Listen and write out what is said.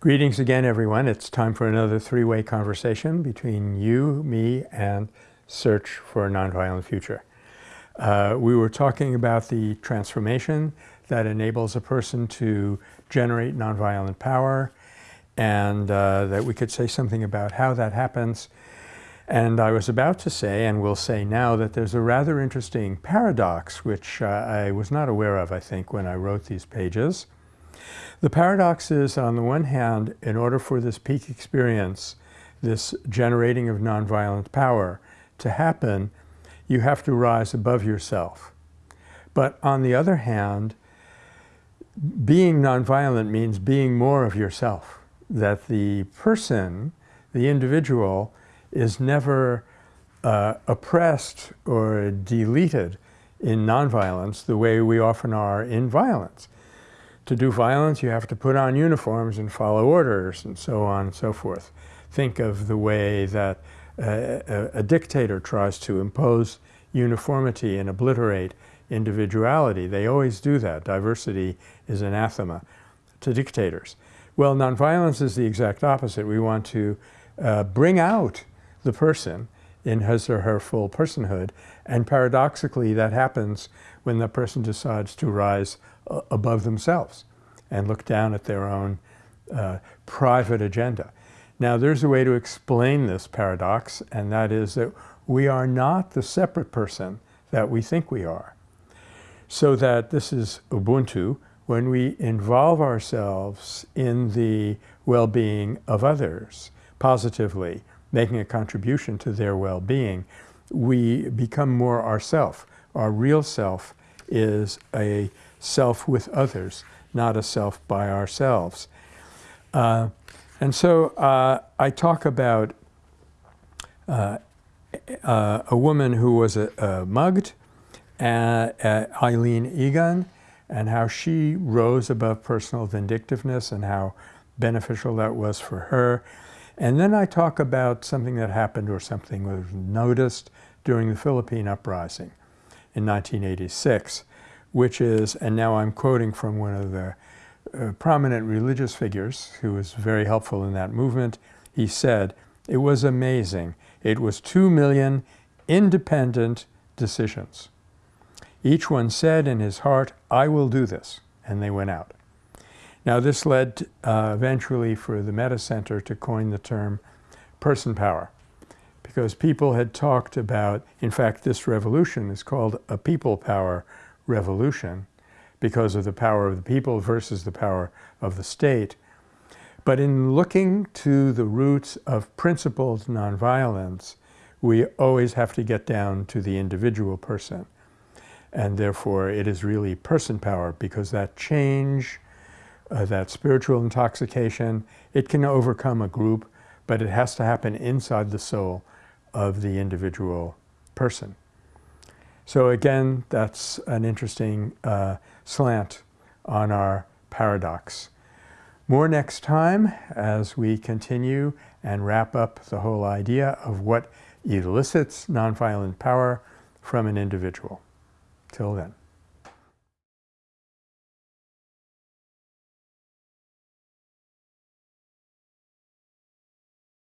Greetings again, everyone. It's time for another three-way conversation between you, me, and Search for a Nonviolent Future. Uh, we were talking about the transformation that enables a person to generate nonviolent power and uh, that we could say something about how that happens. And I was about to say, and will say now, that there's a rather interesting paradox, which uh, I was not aware of, I think, when I wrote these pages. The paradox is, on the one hand, in order for this peak experience, this generating of nonviolent power to happen, you have to rise above yourself. But on the other hand, being nonviolent means being more of yourself, that the person, the individual, is never uh, oppressed or deleted in nonviolence the way we often are in violence to do violence, you have to put on uniforms and follow orders and so on and so forth. Think of the way that a, a dictator tries to impose uniformity and obliterate individuality. They always do that. Diversity is anathema to dictators. Well, nonviolence is the exact opposite. We want to uh, bring out the person in his or her full personhood. And paradoxically, that happens when the person decides to rise uh, above themselves and look down at their own uh, private agenda. Now, there's a way to explain this paradox, and that is that we are not the separate person that we think we are. So that this is Ubuntu, when we involve ourselves in the well-being of others positively, making a contribution to their well-being, we become more ourself. Our real self is a self with others, not a self by ourselves. Uh, and so uh, I talk about uh, uh a woman who was mugged, uh, Eileen Egan, and how she rose above personal vindictiveness and how beneficial that was for her. And then I talk about something that happened or something was noticed during the Philippine uprising in 1986, which is, and now I'm quoting from one of the uh, prominent religious figures who was very helpful in that movement. He said, it was amazing. It was two million independent decisions. Each one said in his heart, I will do this, and they went out. Now this led uh, eventually for the Metta Center to coin the term person power because people had talked about, in fact this revolution is called a people power revolution because of the power of the people versus the power of the state. But in looking to the roots of principled nonviolence, we always have to get down to the individual person. And therefore it is really person power because that change uh, that spiritual intoxication, it can overcome a group, but it has to happen inside the soul of the individual person. So again, that's an interesting uh, slant on our paradox. More next time as we continue and wrap up the whole idea of what elicits nonviolent power from an individual. Till then.